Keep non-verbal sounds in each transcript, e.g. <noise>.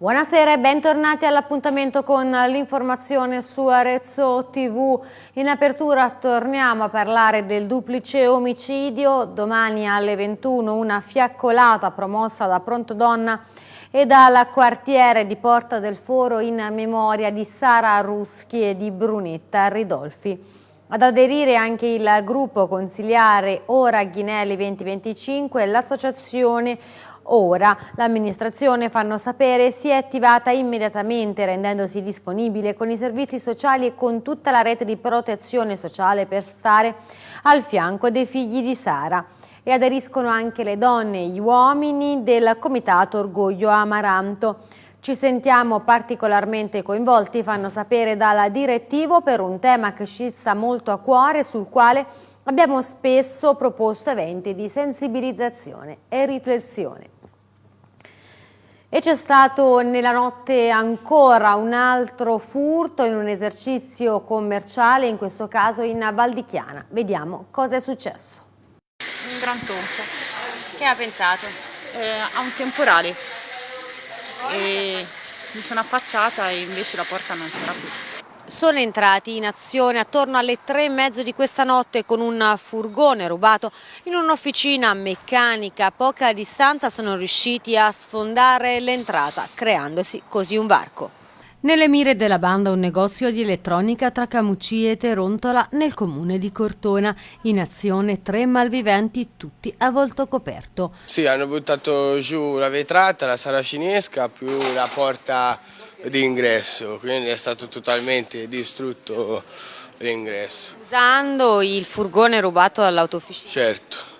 Buonasera e bentornati all'appuntamento con l'informazione su Arezzo TV. In apertura torniamo a parlare del duplice omicidio. Domani alle 21 una fiaccolata promossa da Pronto Donna e dal quartiere di Porta del Foro in memoria di Sara Ruschi e di Brunetta Ridolfi. Ad aderire anche il gruppo consiliare Ora Ghinelli 2025 e l'associazione Ora l'amministrazione, fanno sapere, si è attivata immediatamente rendendosi disponibile con i servizi sociali e con tutta la rete di protezione sociale per stare al fianco dei figli di Sara e aderiscono anche le donne e gli uomini del Comitato Orgoglio Amaranto. Ci sentiamo particolarmente coinvolti, fanno sapere dalla direttivo, per un tema che ci sta molto a cuore, sul quale abbiamo spesso proposto eventi di sensibilizzazione e riflessione. E c'è stato nella notte ancora un altro furto in un esercizio commerciale, in questo caso in Valdichiana. Vediamo cosa è successo. Un gran tonfo. Che ha pensato? Eh, a un temporale. E mi sono affacciata e invece la porta non c'era più sono entrati in azione attorno alle tre e mezzo di questa notte con un furgone rubato in un'officina meccanica. A poca distanza sono riusciti a sfondare l'entrata, creandosi così un varco. Nelle mire della banda un negozio di elettronica tra Camucci e Terontola nel comune di Cortona. In azione tre malviventi tutti a volto coperto. Sì, hanno buttato giù la vetrata, la saracinesca più la porta di ingresso, quindi è stato totalmente distrutto l'ingresso. Usando il furgone rubato dall'autofficina? Certo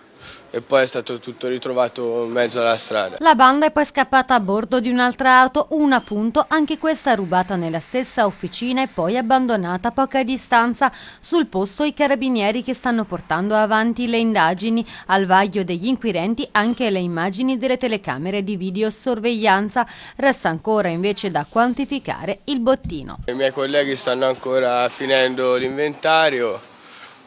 e poi è stato tutto ritrovato in mezzo alla strada. La banda è poi scappata a bordo di un'altra auto, una appunto, anche questa rubata nella stessa officina e poi abbandonata a poca distanza. Sul posto i carabinieri che stanno portando avanti le indagini. Al vaglio degli inquirenti anche le immagini delle telecamere di videosorveglianza. Resta ancora invece da quantificare il bottino. I miei colleghi stanno ancora finendo l'inventario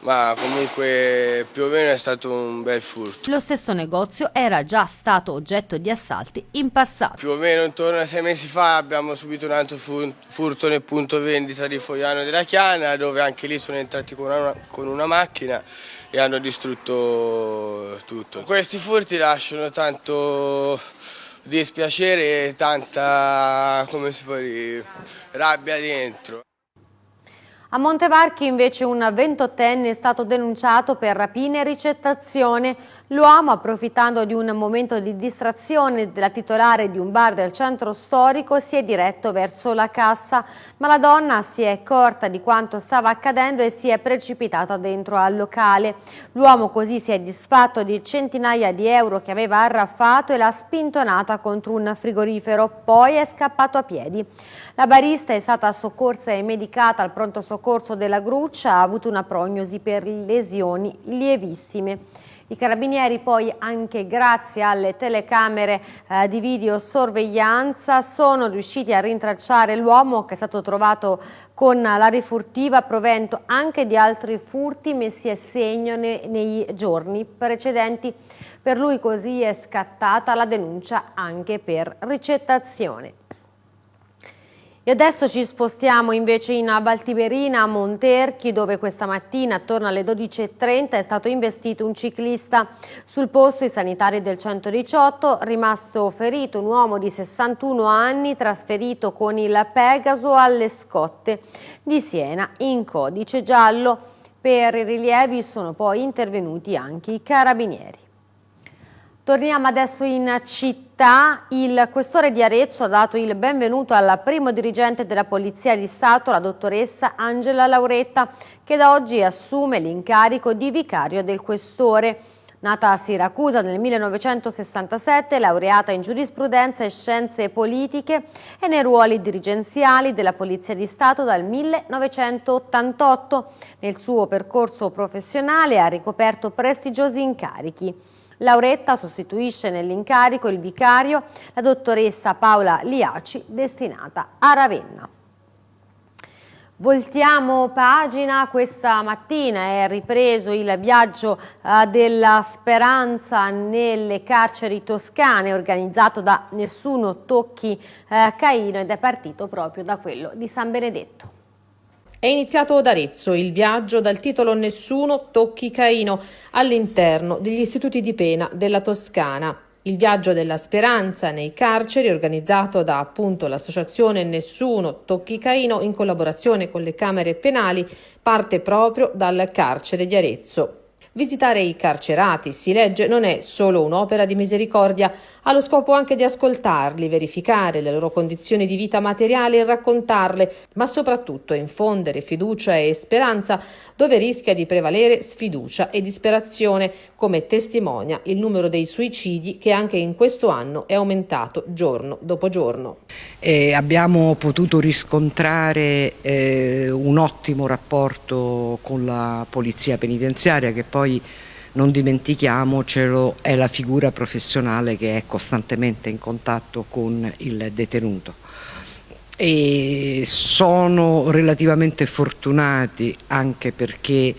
ma comunque più o meno è stato un bel furto. Lo stesso negozio era già stato oggetto di assalti in passato. Più o meno intorno a sei mesi fa abbiamo subito un altro furto nel punto vendita di Fogliano della Chiana dove anche lì sono entrati con una, con una macchina e hanno distrutto tutto. Questi furti lasciano tanto dispiacere e tanta, come si può dire, rabbia dentro. A Montevarchi invece un ventottenne è stato denunciato per rapina e ricettazione L'uomo, approfittando di un momento di distrazione della titolare di un bar del centro storico, si è diretto verso la cassa, ma la donna si è accorta di quanto stava accadendo e si è precipitata dentro al locale. L'uomo così si è disfatto di centinaia di euro che aveva arraffato e l'ha spintonata contro un frigorifero, poi è scappato a piedi. La barista è stata soccorsa e medicata al pronto soccorso della Gruccia, ha avuto una prognosi per lesioni lievissime. I carabinieri poi anche grazie alle telecamere eh, di videosorveglianza sono riusciti a rintracciare l'uomo che è stato trovato con la rifurtiva provento anche di altri furti messi a segno ne, nei giorni precedenti. Per lui così è scattata la denuncia anche per ricettazione. E adesso ci spostiamo invece in Valtiberina, a Monterchi, dove questa mattina attorno alle 12.30 è stato investito un ciclista. Sul posto i sanitari del 118, rimasto ferito un uomo di 61 anni trasferito con il Pegaso alle Scotte di Siena in codice giallo. Per i rilievi sono poi intervenuti anche i carabinieri. Torniamo adesso in città. Il questore di Arezzo ha dato il benvenuto alla primo dirigente della Polizia di Stato, la dottoressa Angela Lauretta, che da oggi assume l'incarico di vicario del questore. Nata a Siracusa nel 1967, laureata in giurisprudenza e scienze politiche e nei ruoli dirigenziali della Polizia di Stato dal 1988. Nel suo percorso professionale ha ricoperto prestigiosi incarichi. Lauretta sostituisce nell'incarico il vicario, la dottoressa Paola Liaci, destinata a Ravenna. Voltiamo pagina, questa mattina è ripreso il viaggio eh, della speranza nelle carceri toscane organizzato da Nessuno Tocchi eh, Caino ed è partito proprio da quello di San Benedetto. È iniziato ad Arezzo il viaggio dal titolo Nessuno tocchi Caino all'interno degli istituti di pena della Toscana. Il viaggio della speranza nei carceri, organizzato da appunto l'associazione Nessuno Tocchi Caino in collaborazione con le camere penali, parte proprio dal carcere di Arezzo. Visitare i carcerati, si legge, non è solo un'opera di misericordia, ha lo scopo anche di ascoltarli, verificare le loro condizioni di vita materiale e raccontarle, ma soprattutto infondere fiducia e speranza dove rischia di prevalere sfiducia e disperazione, come testimonia il numero dei suicidi che anche in questo anno è aumentato giorno dopo giorno. E abbiamo potuto riscontrare eh, un ottimo rapporto con la polizia penitenziaria che poi non dimentichiamocelo, è la figura professionale che è costantemente in contatto con il detenuto. E sono relativamente fortunati anche perché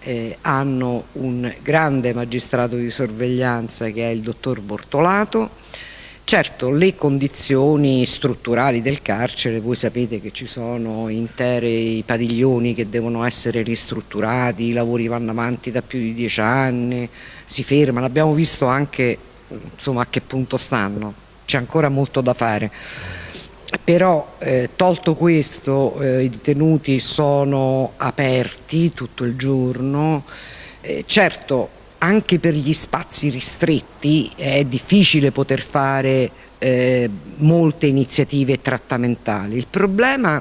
eh, hanno un grande magistrato di sorveglianza che è il dottor Bortolato, Certo, le condizioni strutturali del carcere, voi sapete che ci sono interi padiglioni che devono essere ristrutturati, i lavori vanno avanti da più di dieci anni, si fermano, abbiamo visto anche insomma, a che punto stanno, c'è ancora molto da fare. Però eh, tolto questo eh, i detenuti sono aperti tutto il giorno, eh, certo anche per gli spazi ristretti è difficile poter fare eh, molte iniziative trattamentali. Il problema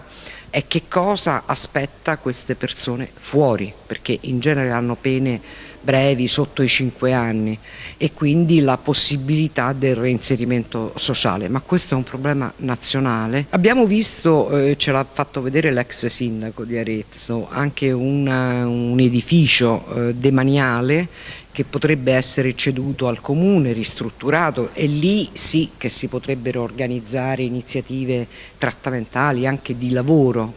è che cosa aspetta queste persone fuori, perché in genere hanno pene brevi, sotto i 5 anni e quindi la possibilità del reinserimento sociale, ma questo è un problema nazionale. Abbiamo visto, eh, ce l'ha fatto vedere l'ex sindaco di Arezzo, anche una, un edificio eh, demaniale che potrebbe essere ceduto al comune, ristrutturato e lì sì che si potrebbero organizzare iniziative trattamentali anche di lavoro.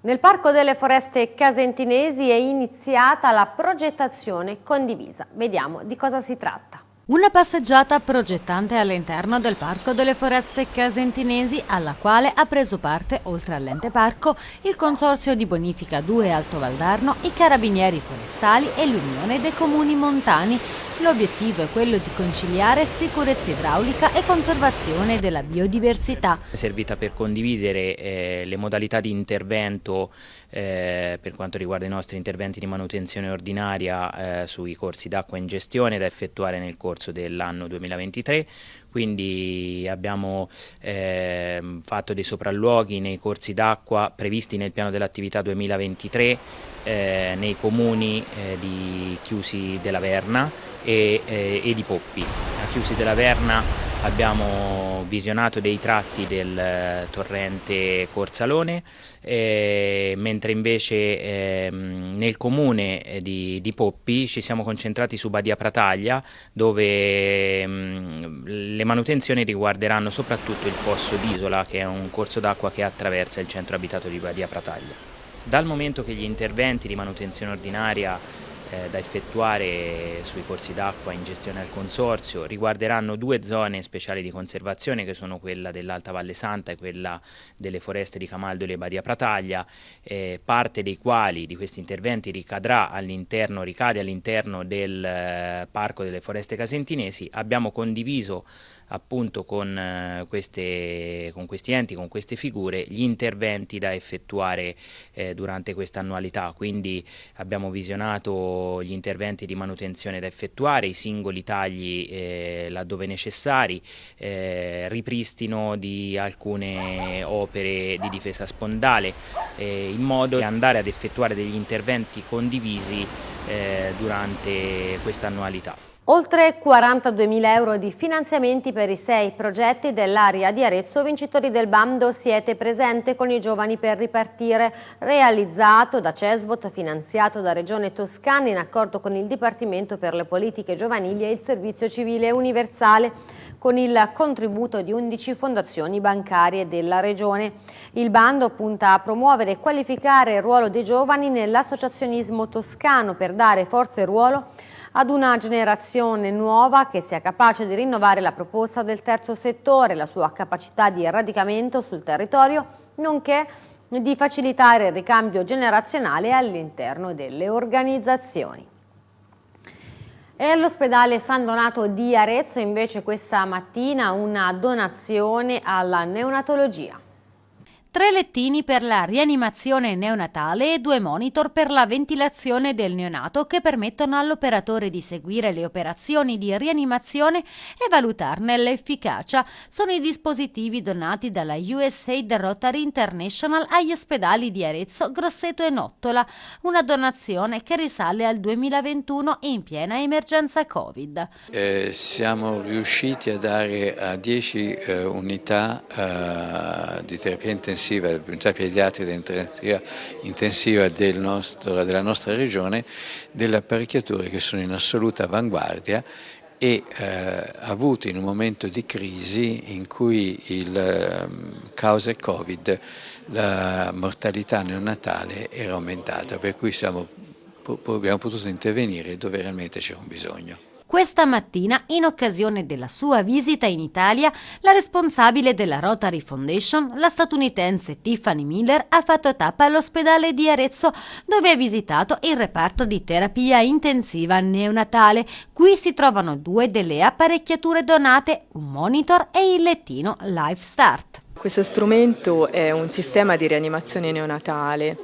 Nel Parco delle Foreste Casentinesi è iniziata la progettazione condivisa. Vediamo di cosa si tratta. Una passeggiata progettante all'interno del Parco delle Foreste Casentinesi alla quale ha preso parte, oltre all'ente parco, il Consorzio di Bonifica 2 Alto Valdarno, i Carabinieri Forestali e l'Unione dei Comuni Montani L'obiettivo è quello di conciliare sicurezza idraulica e conservazione della biodiversità. È servita per condividere eh, le modalità di intervento eh, per quanto riguarda i nostri interventi di manutenzione ordinaria eh, sui corsi d'acqua in gestione da effettuare nel corso dell'anno 2023, quindi abbiamo eh, fatto dei sopralluoghi nei corsi d'acqua previsti nel piano dell'attività 2023 eh, nei comuni eh, di Chiusi della Verna e, eh, e di Poppi. A Chiusi della Verna abbiamo visionato dei tratti del eh, torrente Corsalone, eh, mentre invece eh, nel comune eh, di, di, Poppi ci siamo concentrati su Badia Prataglia, dove mh, mm, le manutenzioni riguarderanno soprattutto il fosso d'Isola, che è un corso d'acqua che attraversa il centro abitato di Badia Prataglia. Dal momento che gli interventi di manutenzione ordinaria eh, da effettuare sui corsi d'acqua in gestione al consorzio riguarderanno due zone speciali di conservazione che sono quella dell'Alta Valle Santa e quella delle foreste di Camaldo e Badia Prataglia, eh, parte dei quali di questi interventi ricadrà all'interno, ricade all'interno del eh, Parco delle Foreste Casentinesi. Abbiamo condiviso appunto con, eh, queste, con, questi enti, con queste figure, gli interventi da effettuare eh, durante questa annualità, quindi abbiamo visionato gli interventi di manutenzione da effettuare, i singoli tagli eh, laddove necessari, eh, ripristino di alcune opere di difesa spondale, eh, in modo da andare ad effettuare degli interventi condivisi eh, durante questa annualità. Oltre 42.000 euro di finanziamenti per i sei progetti dell'area di Arezzo, vincitori del bando Siete presente con i giovani per ripartire, realizzato da Cesvot, finanziato da Regione Toscana in accordo con il Dipartimento per le politiche giovanili e il Servizio Civile Universale con il contributo di 11 fondazioni bancarie della Regione. Il bando punta a promuovere e qualificare il ruolo dei giovani nell'associazionismo toscano per dare forza e ruolo ad una generazione nuova che sia capace di rinnovare la proposta del terzo settore, la sua capacità di radicamento sul territorio, nonché di facilitare il ricambio generazionale all'interno delle organizzazioni. E all'ospedale San Donato di Arezzo invece questa mattina una donazione alla neonatologia tre lettini per la rianimazione neonatale e due monitor per la ventilazione del neonato che permettono all'operatore di seguire le operazioni di rianimazione e valutarne l'efficacia. Sono i dispositivi donati dalla USAID Rotary International agli ospedali di Arezzo, Grosseto e Nottola, una donazione che risale al 2021 in piena emergenza Covid. Eh, siamo riusciti a dare a 10 eh, unità eh, di terapia intensiva intensiva, l'unità pediatrica intensiva, intensiva del nostro, della nostra regione, delle apparecchiature che sono in assoluta avanguardia e eh, avuto in un momento di crisi in cui il eh, causa Covid la mortalità neonatale era aumentata, per cui siamo, abbiamo potuto intervenire dove realmente c'era un bisogno. Questa mattina, in occasione della sua visita in Italia, la responsabile della Rotary Foundation, la statunitense Tiffany Miller, ha fatto tappa all'ospedale di Arezzo dove ha visitato il reparto di terapia intensiva neonatale. Qui si trovano due delle apparecchiature donate, un monitor e il lettino Life Start. Questo strumento è un sistema di rianimazione neonatale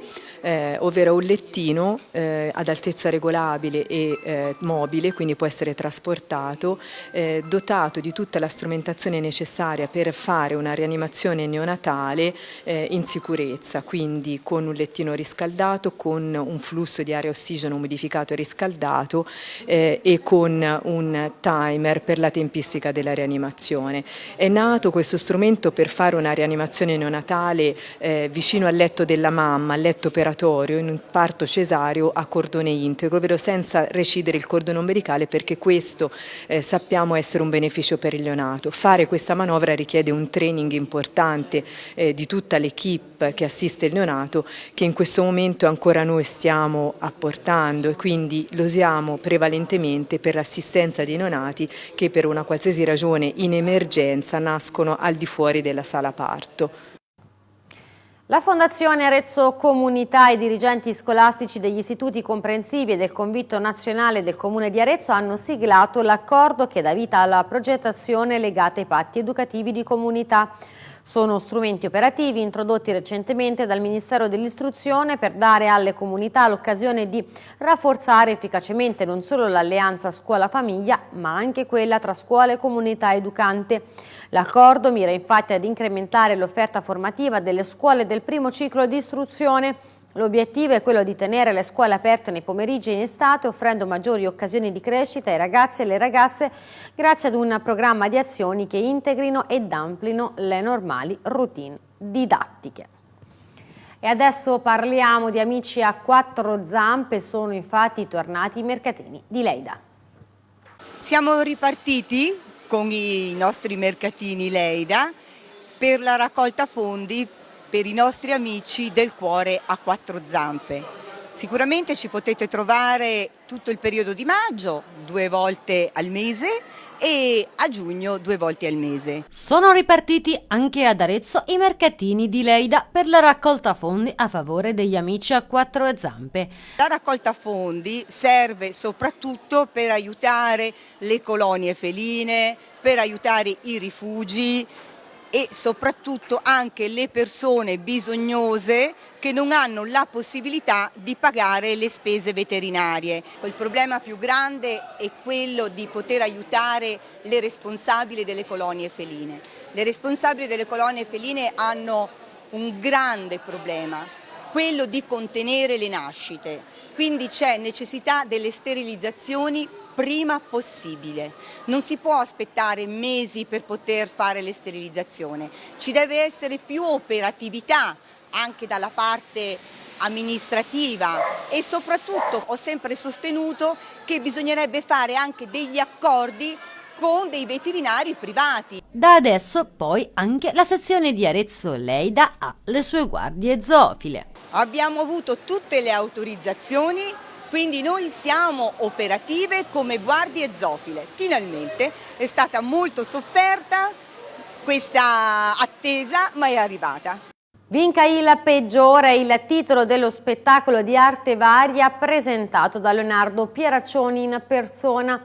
eh, ovvero un lettino eh, ad altezza regolabile e eh, mobile, quindi può essere trasportato, eh, dotato di tutta la strumentazione necessaria per fare una rianimazione neonatale eh, in sicurezza, quindi con un lettino riscaldato, con un flusso di aria ossigeno umidificato e riscaldato eh, e con un timer per la tempistica della rianimazione. È nato questo strumento per fare una rianimazione neonatale vicino al letto della mamma, al letto operatorio operatorio in un parto cesareo a cordone integro, ovvero senza recidere il cordone ombelicale perché questo eh, sappiamo essere un beneficio per il neonato. Fare questa manovra richiede un training importante eh, di tutta l'equipe che assiste il neonato che in questo momento ancora noi stiamo apportando e quindi lo usiamo prevalentemente per l'assistenza dei neonati che per una qualsiasi ragione in emergenza nascono al di fuori della sala parto. La Fondazione Arezzo Comunità e i dirigenti scolastici degli istituti comprensivi e del Convitto Nazionale del Comune di Arezzo hanno siglato l'accordo che dà vita alla progettazione legata ai patti educativi di comunità. Sono strumenti operativi introdotti recentemente dal Ministero dell'Istruzione per dare alle comunità l'occasione di rafforzare efficacemente non solo l'alleanza scuola-famiglia ma anche quella tra scuola e comunità educante. L'accordo mira infatti ad incrementare l'offerta formativa delle scuole del primo ciclo di istruzione L'obiettivo è quello di tenere le scuole aperte nei pomeriggi e in estate, offrendo maggiori occasioni di crescita ai ragazzi e alle ragazze grazie ad un programma di azioni che integrino ed amplino le normali routine didattiche. E adesso parliamo di amici a quattro zampe, sono infatti tornati i mercatini di Leida. Siamo ripartiti con i nostri mercatini Leida per la raccolta fondi per i nostri amici del cuore a quattro zampe. Sicuramente ci potete trovare tutto il periodo di maggio, due volte al mese e a giugno due volte al mese. Sono ripartiti anche ad Arezzo i mercatini di Leida per la raccolta fondi a favore degli amici a quattro zampe. La raccolta fondi serve soprattutto per aiutare le colonie feline, per aiutare i rifugi, e soprattutto anche le persone bisognose che non hanno la possibilità di pagare le spese veterinarie. Il problema più grande è quello di poter aiutare le responsabili delle colonie feline. Le responsabili delle colonie feline hanno un grande problema, quello di contenere le nascite, quindi c'è necessità delle sterilizzazioni prima possibile. Non si può aspettare mesi per poter fare le sterilizzazioni, ci deve essere più operatività anche dalla parte amministrativa e soprattutto ho sempre sostenuto che bisognerebbe fare anche degli accordi con dei veterinari privati. Da adesso poi anche la sezione di Arezzo Leida ha le sue guardie zoofile. Abbiamo avuto tutte le autorizzazioni, quindi noi siamo operative come guardie zoofile. Finalmente è stata molto sofferta questa attesa, ma è arrivata. Vinca il peggiore il titolo dello spettacolo di arte varia presentato da Leonardo Pieraccioni in persona.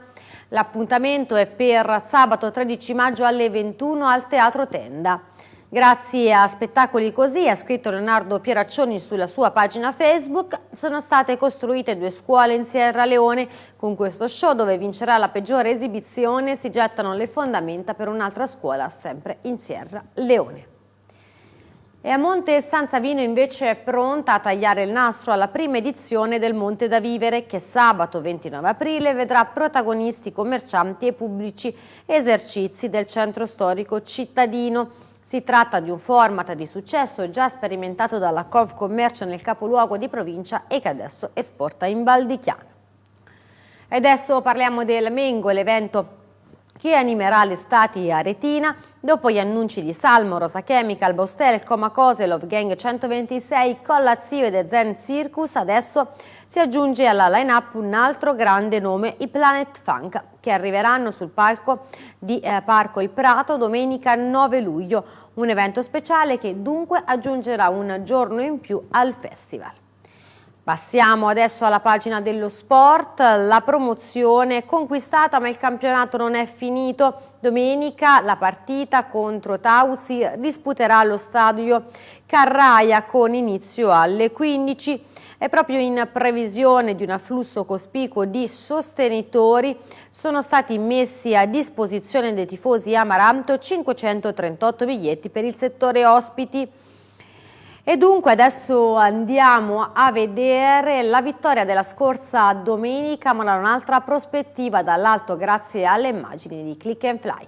L'appuntamento è per sabato 13 maggio alle 21 al Teatro Tenda. Grazie a spettacoli così, ha scritto Leonardo Pieraccioni sulla sua pagina Facebook, sono state costruite due scuole in Sierra Leone. Con questo show, dove vincerà la peggiore esibizione, si gettano le fondamenta per un'altra scuola, sempre in Sierra Leone. E a Monte San Savino invece è pronta a tagliare il nastro alla prima edizione del Monte da Vivere che sabato 29 aprile vedrà protagonisti commercianti e pubblici esercizi del centro storico cittadino. Si tratta di un format di successo già sperimentato dalla Cov Commercio nel capoluogo di provincia e che adesso esporta in Val di Chiano. E adesso parliamo del Mengo, l'evento che animerà l'estate aretina dopo gli annunci di Salmo, Rosa Chemical, Bostel, Comacose, Love Gang 126, Collazio e The Zen Circus, adesso si aggiunge alla line-up un altro grande nome, i Planet Funk, che arriveranno sul palco di eh, Parco Il Prato domenica 9 luglio, un evento speciale che dunque aggiungerà un giorno in più al festival. Passiamo adesso alla pagina dello sport, la promozione è conquistata ma il campionato non è finito. Domenica la partita contro Tausi disputerà allo stadio Carraia con inizio alle 15 e proprio in previsione di un afflusso cospicuo di sostenitori sono stati messi a disposizione dei tifosi Amaranto 538 biglietti per il settore ospiti. E dunque adesso andiamo a vedere la vittoria della scorsa domenica ma da un'altra prospettiva dall'alto grazie alle immagini di Click and Fly.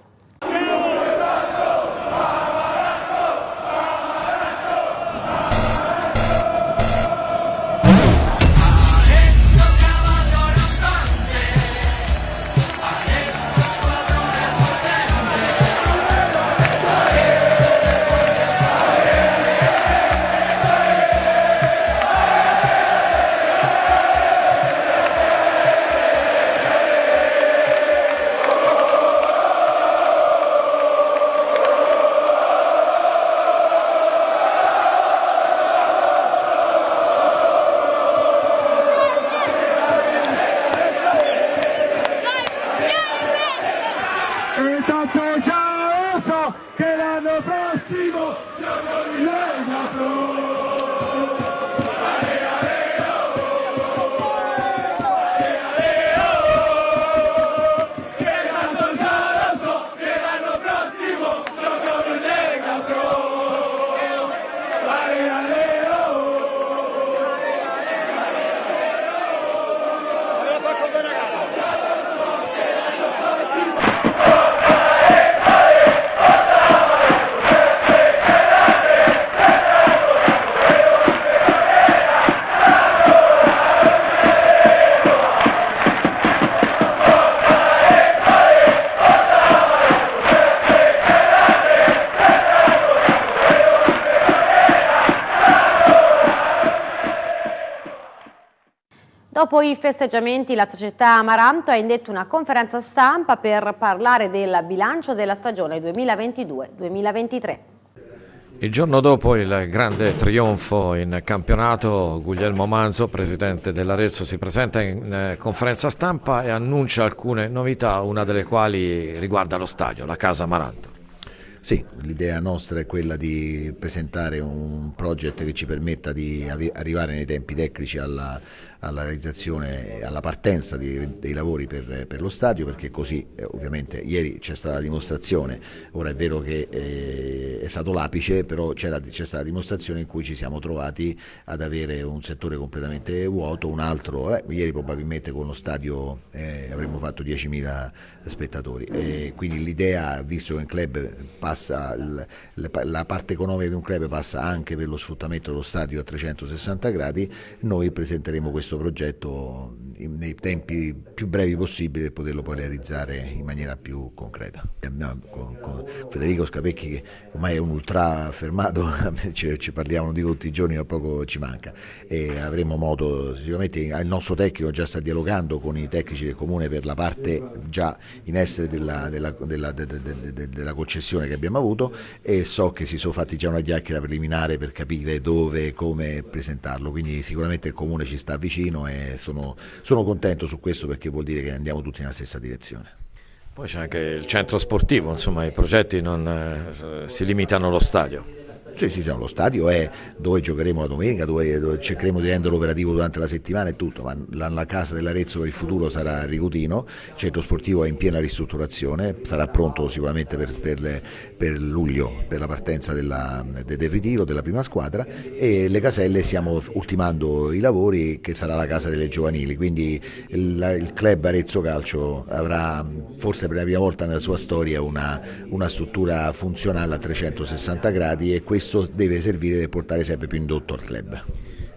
Dopo i festeggiamenti la società Amaranto ha indetto una conferenza stampa per parlare del bilancio della stagione 2022-2023. Il giorno dopo il grande trionfo in campionato, Guglielmo Manzo, presidente dell'Arezzo, si presenta in eh, conferenza stampa e annuncia alcune novità, una delle quali riguarda lo stadio, la Casa Amaranto. Sì, l'idea nostra è quella di presentare un progetto che ci permetta di arrivare nei tempi tecnici alla, alla realizzazione, alla partenza di, dei lavori per, per, lo stadio perché così eh, ovviamente ieri c'è stata la dimostrazione, ora è vero che eh, è stato l'apice però c'è stata la dimostrazione in cui ci siamo trovati ad avere un settore completamente vuoto, un altro, eh, ieri probabilmente con lo stadio eh, avremmo fatto 10.000 spettatori. E quindi l'idea, visto che un club passa, la parte economica di un club passa anche per lo sfruttamento dello stadio a 360 gradi, noi presenteremo questo progetto nei tempi più brevi possibili per poterlo poi realizzare in maniera più concreta. Con, con Federico Scapecchi che ormai è un ultra affermato, <laughs> ci, ci parliamo di tutti i giorni, a poco ci manca e avremo modo, sicuramente il nostro tecnico già sta dialogando con i tecnici del comune per la parte già in essere della, della, della, della concessione che abbiamo avuto e so che si sono fatti già una chiacchiera preliminare per capire dove e come presentarlo, quindi sicuramente il comune ci sta vicino e sono, sono contento su questo perché vuol dire che andiamo tutti nella stessa direzione. Poi c'è anche il centro sportivo, insomma i progetti non eh, si limitano allo stadio. Sì, sì, sì, lo stadio è dove giocheremo la domenica, dove, dove cercheremo di renderlo operativo durante la settimana e tutto, ma la, la casa dell'Arezzo per il futuro sarà a Rigutino, il centro sportivo è in piena ristrutturazione, sarà pronto sicuramente per, per, le, per luglio, per la partenza della, de, del ritiro della prima squadra e le caselle stiamo ultimando i lavori che sarà la casa delle giovanili, quindi il, il club Arezzo Calcio avrà forse per la prima volta nella sua storia una, una struttura funzionale a 360 gradi e questo questo deve servire per portare sempre più indotto al club.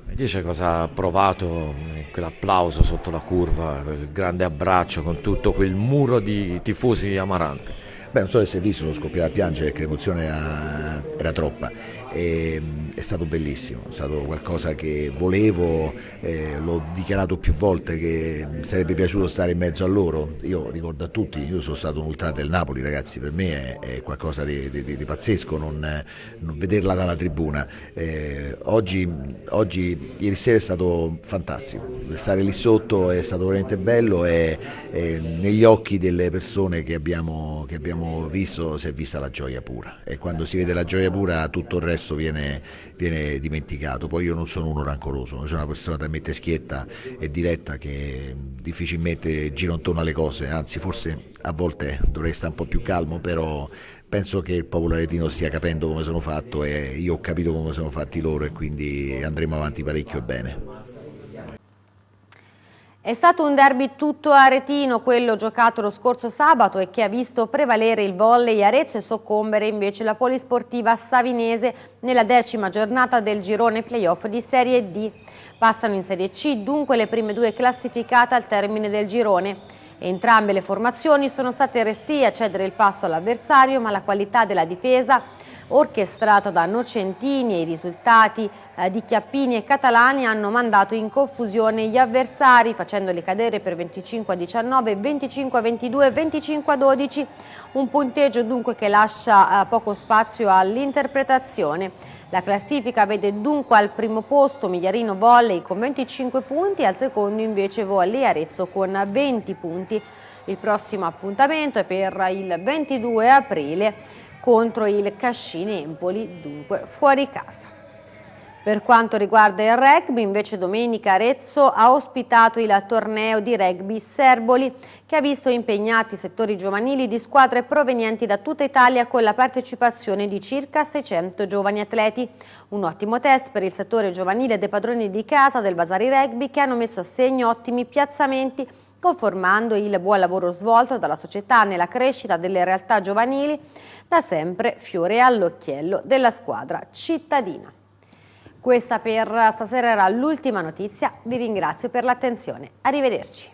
Mi dice cosa ha provato quell'applauso sotto la curva, quel grande abbraccio con tutto quel muro di tifosi amaranti? Beh, non so se si è visto, sono scoppiato a piangere perché l'emozione era, era troppa e, è stato bellissimo, è stato qualcosa che volevo, eh, l'ho dichiarato più volte che mi sarebbe piaciuto stare in mezzo a loro, io ricordo a tutti, io sono stato un ultra del Napoli ragazzi, per me è, è qualcosa di, di, di pazzesco non, non, vederla dalla tribuna, eh, oggi, oggi, ieri sera è stato fantastico, stare lì sotto è stato veramente bello e, negli occhi delle persone che abbiamo, che abbiamo visto si è vista la gioia pura. E quando si vede la gioia pura tutto il resto viene, viene, dimenticato. Poi io non sono uno rancoroso, sono una persona talmente schietta e diretta che difficilmente giro intorno alle cose, anzi forse a volte dovrei stare un po' più calmo, però penso che il popolo aretino stia capendo come sono fatto e io ho capito come sono fatti loro e quindi andremo avanti parecchio bene. È stato un derby tutto aretino, quello giocato lo scorso sabato e che ha visto prevalere il volley Arezzo e soccombere invece la polisportiva savinese nella decima giornata del girone playoff di Serie D. Passano in Serie C dunque le prime due classificate al termine del girone. Entrambe le formazioni sono state restie a cedere il passo all'avversario ma la qualità della difesa orchestrata da Nocentini e i risultati eh, di Chiappini e Catalani hanno mandato in confusione gli avversari facendoli cadere per 25 a 19, 25 a 22 25 a 12, un punteggio dunque che lascia eh, poco spazio all'interpretazione. La classifica vede dunque al primo posto Migliarino Volley con 25 punti, al secondo invece Volley Arezzo con 20 punti. Il prossimo appuntamento è per il 22 aprile contro il Cascini Empoli, dunque fuori casa. Per quanto riguarda il rugby, invece domenica Arezzo ha ospitato il torneo di rugby Serboli che ha visto impegnati settori giovanili di squadre provenienti da tutta Italia con la partecipazione di circa 600 giovani atleti. Un ottimo test per il settore giovanile dei padroni di casa del Vasari Rugby che hanno messo a segno ottimi piazzamenti conformando il buon lavoro svolto dalla società nella crescita delle realtà giovanili da sempre fiore all'occhiello della squadra cittadina. Questa per stasera era l'ultima notizia, vi ringrazio per l'attenzione, arrivederci.